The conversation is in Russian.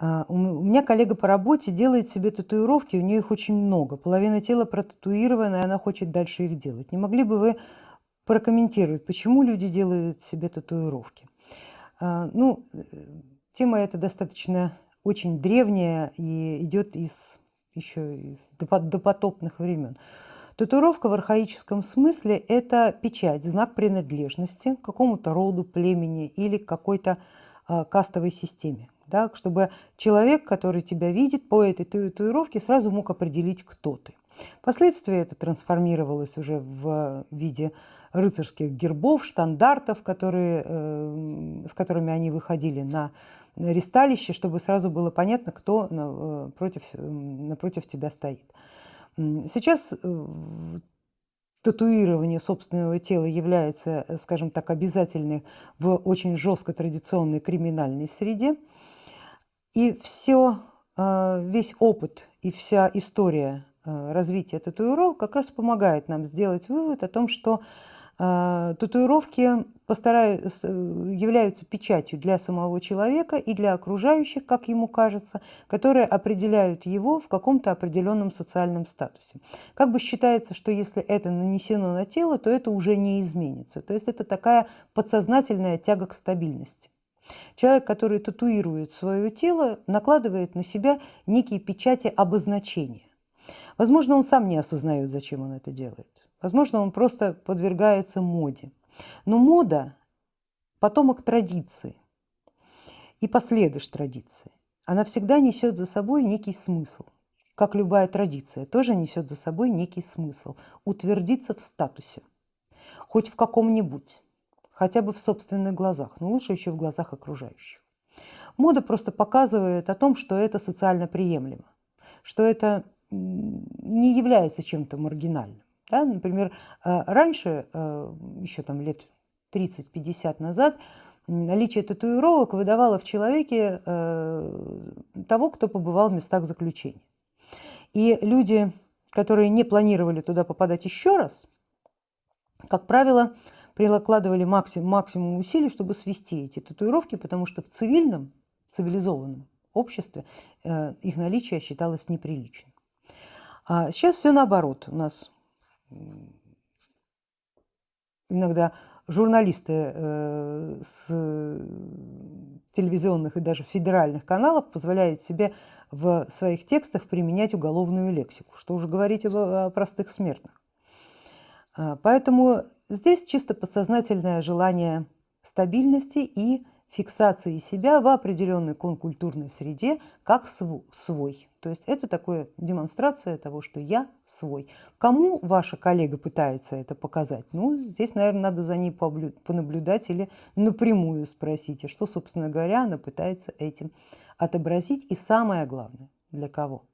А, у меня коллега по работе делает себе татуировки, у нее их очень много. Половина тела протатуирована, и она хочет дальше их делать. Не могли бы вы прокомментировать, почему люди делают себе татуировки? А, ну, э, тема эта достаточно очень древняя и идет из еще из допотопных времен. Татуировка в архаическом смысле – это печать, знак принадлежности к какому-то роду, племени или какой-то э, кастовой системе. Да, чтобы человек, который тебя видит по этой татуировке, сразу мог определить, кто ты. Впоследствии это трансформировалось уже в виде рыцарских гербов, штандартов, которые, э, с которыми они выходили на ресталище, чтобы сразу было понятно, кто э, против, напротив тебя стоит. Сейчас э, татуирование собственного тела является, скажем так, обязательным в очень жестко традиционной криминальной среде. И все, весь опыт и вся история развития татуировок как раз помогает нам сделать вывод о том, что а, татуировки э, являются печатью для самого человека и для окружающих, как ему кажется, которые определяют его в каком-то определенном социальном статусе. Как бы считается, что если это нанесено на тело, то это уже не изменится. То есть это такая подсознательная тяга к стабильности. Человек, который татуирует свое тело, накладывает на себя некие печати обозначения. Возможно, он сам не осознает, зачем он это делает. Возможно, он просто подвергается моде. Но мода – потомок традиции и последуешь традиции. Она всегда несет за собой некий смысл. Как любая традиция, тоже несет за собой некий смысл. Утвердиться в статусе, хоть в каком-нибудь, хотя бы в собственных глазах, но лучше еще в глазах окружающих. Мода просто показывает о том, что это социально приемлемо, что это не является чем-то маргинальным. Да? Например, э, раньше, э, еще там лет 30-50 назад, наличие татуировок выдавало в человеке э, того, кто побывал в местах заключения. И люди, которые не планировали туда попадать еще раз, как правило, прикладывали максимум, максимум усилий, чтобы свести эти татуировки, потому что в цивильном, цивилизованном обществе их наличие считалось неприличным. А сейчас все наоборот. У нас иногда журналисты э, с телевизионных и даже федеральных каналов позволяют себе в своих текстах применять уголовную лексику, что уже говорить о простых смертных. А, поэтому здесь чисто подсознательное желание стабильности и фиксации себя в определенной конкультурной среде как свой. То есть это такая демонстрация того, что я свой. Кому ваша коллега пытается это показать? Ну, здесь, наверное, надо за ней понаблюдать или напрямую спросить, а что, собственно говоря, она пытается этим отобразить. И самое главное, для кого?